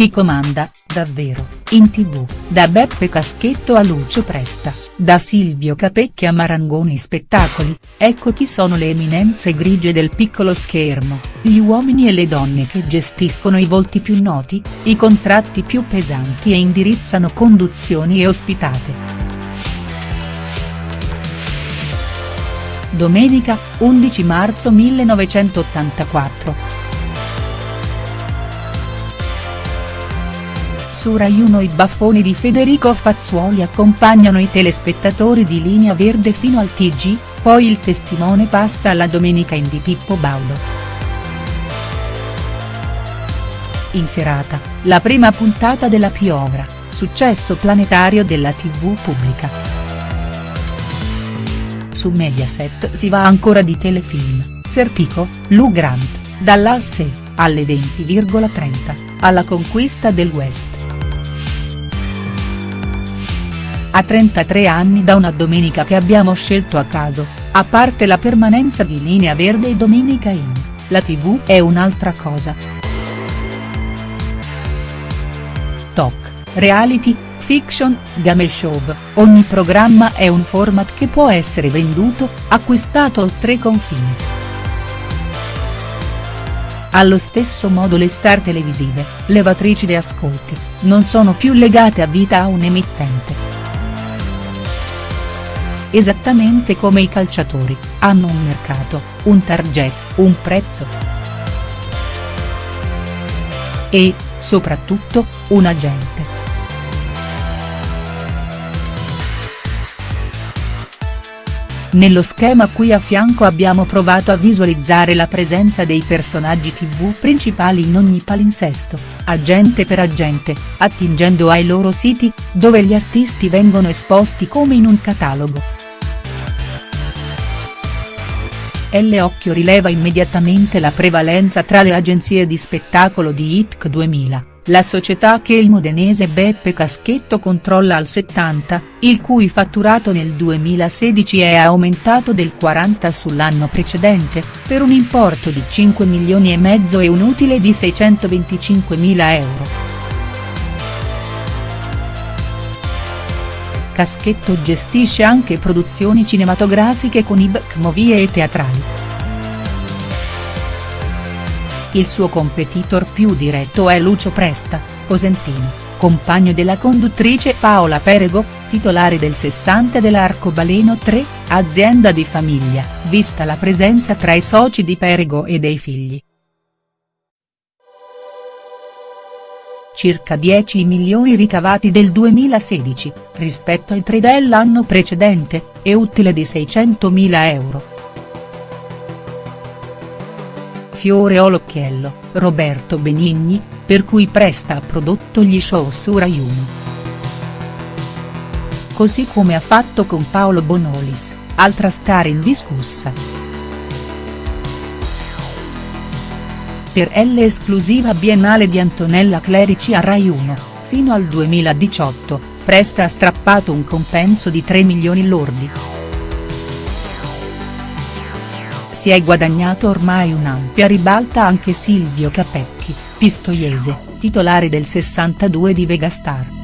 Chi comanda, davvero, in tv, da Beppe Caschetto a Lucio Presta, da Silvio Capecchi a Marangoni Spettacoli, ecco chi sono le eminenze grigie del piccolo schermo, gli uomini e le donne che gestiscono i volti più noti, i contratti più pesanti e indirizzano conduzioni e ospitate. Domenica, 11 marzo 1984. Su Rai 1 i baffoni di Federico Fazzuoli accompagnano i telespettatori di Linea Verde fino al TG, poi il testimone passa alla domenica in di Pippo Baudo. In serata, la prima puntata della Piovra, successo planetario della tv pubblica. Su Mediaset si va ancora di telefilm, Serpico, Lou Grant, dall'Asse, alle 20,30, alla conquista del West. A 33 anni da una domenica che abbiamo scelto a caso, a parte la permanenza di Linea Verde e Domenica In, la tv è un'altra cosa. Talk, reality, fiction, game show, ogni programma è un format che può essere venduto, acquistato oltre confini. Allo stesso modo le star televisive, levatrici di ascolti, non sono più legate a vita a un emittente esattamente come i calciatori, hanno un mercato, un target, un prezzo. E, soprattutto, un agente. Nello schema qui a fianco abbiamo provato a visualizzare la presenza dei personaggi tv principali in ogni palinsesto, agente per agente, attingendo ai loro siti, dove gli artisti vengono esposti come in un catalogo. L. Occhio rileva immediatamente la prevalenza tra le agenzie di spettacolo di ITC 2000, la società che il modenese Beppe Caschetto controlla al 70, il cui fatturato nel 2016 è aumentato del 40 sull'anno precedente, per un importo di 5 milioni e mezzo e un utile di 625 mila euro. Caschetto gestisce anche produzioni cinematografiche con IBC Movie e teatrali. Il suo competitor più diretto è Lucio Presta, cosentino, compagno della conduttrice Paola Perego, titolare del 60 dell'Arcobaleno 3, azienda di famiglia, vista la presenza tra i soci di Perego e dei figli. Circa 10 milioni ricavati del 2016, rispetto ai 3 dell'anno precedente, e utile di 600.000 euro. Fiore Olocchiello, Roberto Benigni, per cui Presta ha prodotto gli show su Rai 1. Così come ha fatto con Paolo Bonolis, altra star indiscussa. Per L esclusiva biennale di Antonella Clerici a Rai 1, fino al 2018, Presta ha strappato un compenso di 3 milioni lordi. Si è guadagnato ormai un'ampia ribalta anche Silvio Capecchi, pistoiese, titolare del 62 di Vegastar.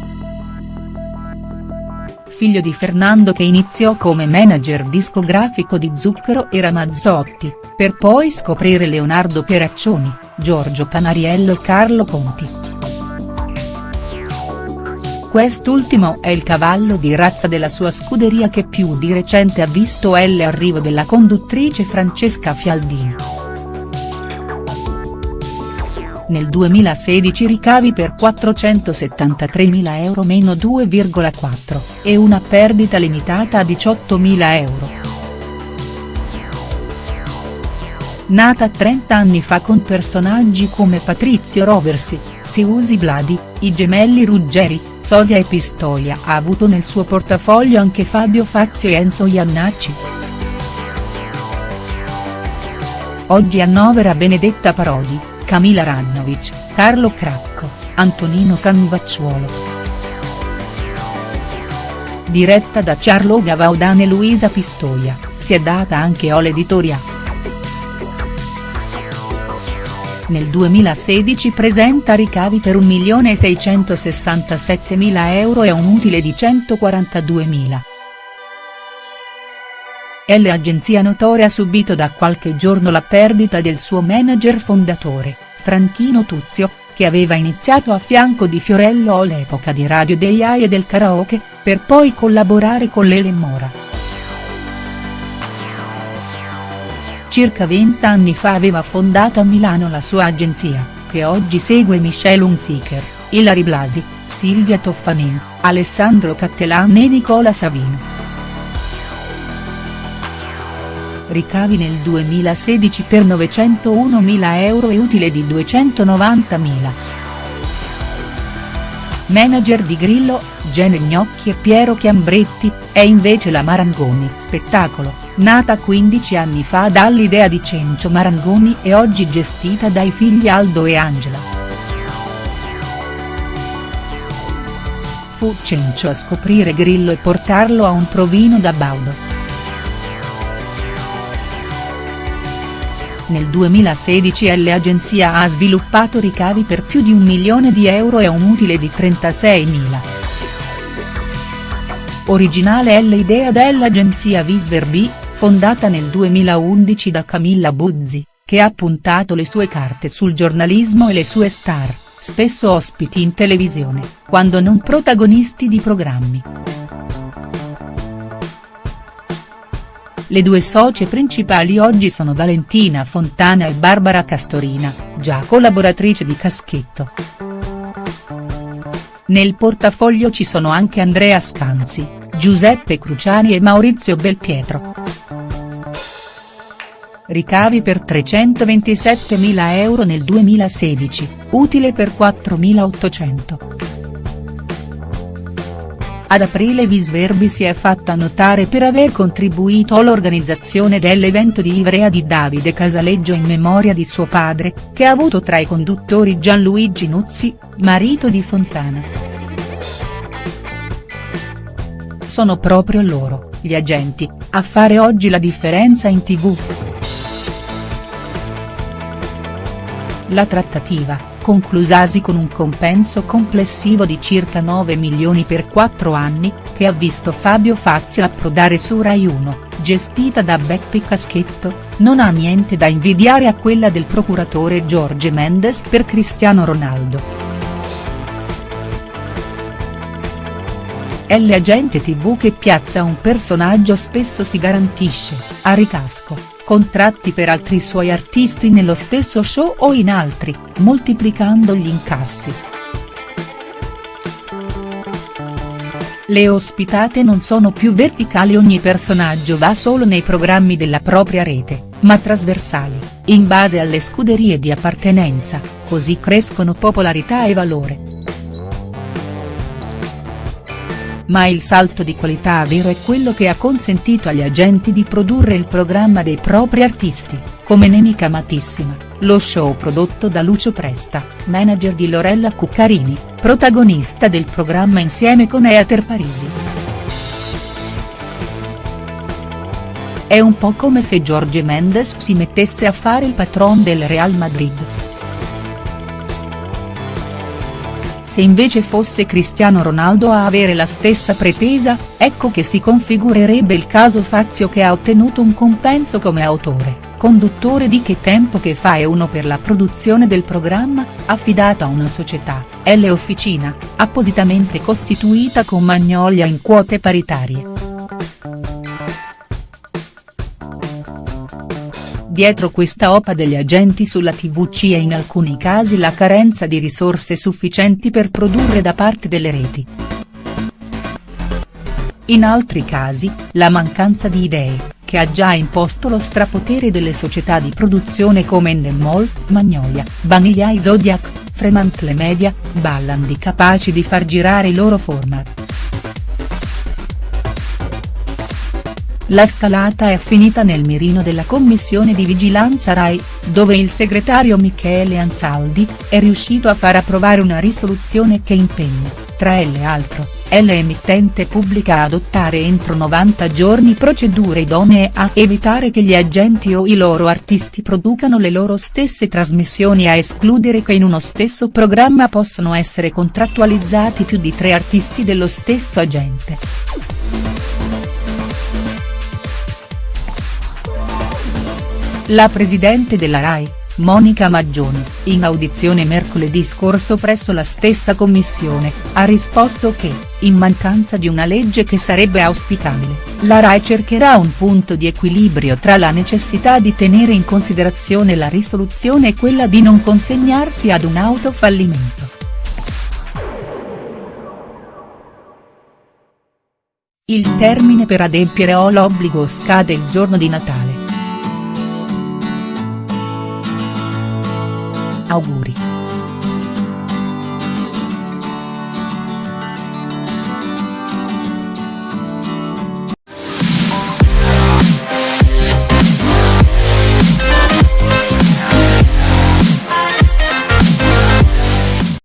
Figlio di Fernando che iniziò come manager discografico di Zucchero e Ramazzotti, per poi scoprire Leonardo Peraccioni, Giorgio Panariello e Carlo Conti. Quest'ultimo è il cavallo di razza della sua scuderia che più di recente ha visto l'arrivo della conduttrice Francesca Fialdini. Nel 2016 ricavi per 473.000 euro meno 2,4, e una perdita limitata a 18.000 euro. nata 30 anni fa con personaggi come Patrizio Roversi, Siusi Bladi, i gemelli Ruggeri, Sosia e Pistoia ha avuto nel suo portafoglio anche Fabio Fazio e Enzo Iannacci. Oggi annovera Benedetta Parodi, Camila Raznovic, Carlo Cracco, Antonino Canvacciuolo. Diretta da Charlo Gavaudan e Luisa Pistoia, si è data anche Ole Editoria. nel 2016 presenta ricavi per 1.667.000 euro e un utile di 142.000. L agenzia notoria ha subito da qualche giorno la perdita del suo manager fondatore, Franchino Tuzio, che aveva iniziato a fianco di Fiorello all'epoca di Radio Dei AI e del karaoke, per poi collaborare con Lele Mora. Circa vent'anni fa aveva fondato a Milano la sua agenzia, che oggi segue Michelle Hunziker, Ilari Blasi, Silvia Toffanin, Alessandro Cattelan e Nicola Savino. Ricavi nel 2016 per 901.000 euro e utile di 290.000. Manager di Grillo, Gene Gnocchi e Piero Chiambretti, è invece la Marangoni Spettacolo, nata 15 anni fa dall'idea di Cencio Marangoni e oggi gestita dai figli Aldo e Angela. Fu Cencio a scoprire Grillo e portarlo a un provino da Baudo. Nel 2016 l'agenzia ha sviluppato ricavi per più di un milione di euro e un utile di 36.000. Originale è l'idea dell'agenzia Visverbi, fondata nel 2011 da Camilla Buzzi, che ha puntato le sue carte sul giornalismo e le sue star, spesso ospiti in televisione, quando non protagonisti di programmi. Le due socie principali oggi sono Valentina Fontana e Barbara Castorina, già collaboratrice di Caschetto. Nel portafoglio ci sono anche Andrea Scanzi, Giuseppe Cruciani e Maurizio Belpietro. Ricavi per 327.000 euro nel 2016, utile per 4.800. Ad aprile Visverbi si è fatta notare per aver contribuito all'organizzazione dell'evento di Ivrea di Davide Casaleggio in memoria di suo padre, che ha avuto tra i conduttori Gianluigi Nuzzi, marito di Fontana. Sono proprio loro, gli agenti, a fare oggi la differenza in tv. La trattativa, conclusasi con un compenso complessivo di circa 9 milioni per 4 anni, che ha visto Fabio Fazio approdare su Rai 1, gestita da Beppe Caschetto, non ha niente da invidiare a quella del procuratore Jorge Mendes per Cristiano Ronaldo. L agente tv che piazza un personaggio spesso si garantisce, a ricasco contratti per altri suoi artisti nello stesso show o in altri, moltiplicando gli incassi. Le ospitate non sono più verticali ogni personaggio va solo nei programmi della propria rete, ma trasversali, in base alle scuderie di appartenenza, così crescono popolarità e valore. Ma il salto di qualità vero è quello che ha consentito agli agenti di produrre il programma dei propri artisti, come Nemica Amatissima, lo show prodotto da Lucio Presta, manager di Lorella Cuccarini, protagonista del programma insieme con Eater Parisi. È un po' come se Jorge Mendes si mettesse a fare il patron del Real Madrid. Se invece fosse Cristiano Ronaldo a avere la stessa pretesa, ecco che si configurerebbe il caso Fazio che ha ottenuto un compenso come autore, conduttore di Che tempo che fa e uno per la produzione del programma, affidato a una società, L Officina, appositamente costituita con Magnolia in quote paritarie. Dietro questa OPA degli agenti sulla tv c'è in alcuni casi la carenza di risorse sufficienti per produrre da parte delle reti. In altri casi, la mancanza di idee, che ha già imposto lo strapotere delle società di produzione come Endemol, Magnolia, Vanilla e Zodiac, Fremantle Media, Ballandi capaci di far girare i loro format. La scalata è finita nel mirino della commissione di vigilanza Rai, dove il segretario Michele Ansaldi, è riuscito a far approvare una risoluzione che impegna, tra l'altro, è l'emittente pubblica a adottare entro 90 giorni procedure idonee a evitare che gli agenti o i loro artisti producano le loro stesse trasmissioni a escludere che in uno stesso programma possano essere contrattualizzati più di tre artisti dello stesso agente. La presidente della RAI, Monica Maggioni, in audizione mercoledì scorso presso la stessa commissione, ha risposto che, in mancanza di una legge che sarebbe auspicabile, la RAI cercherà un punto di equilibrio tra la necessità di tenere in considerazione la risoluzione e quella di non consegnarsi ad un autofallimento. Il termine per adempiere o l'obbligo scade il giorno di Natale. auguri.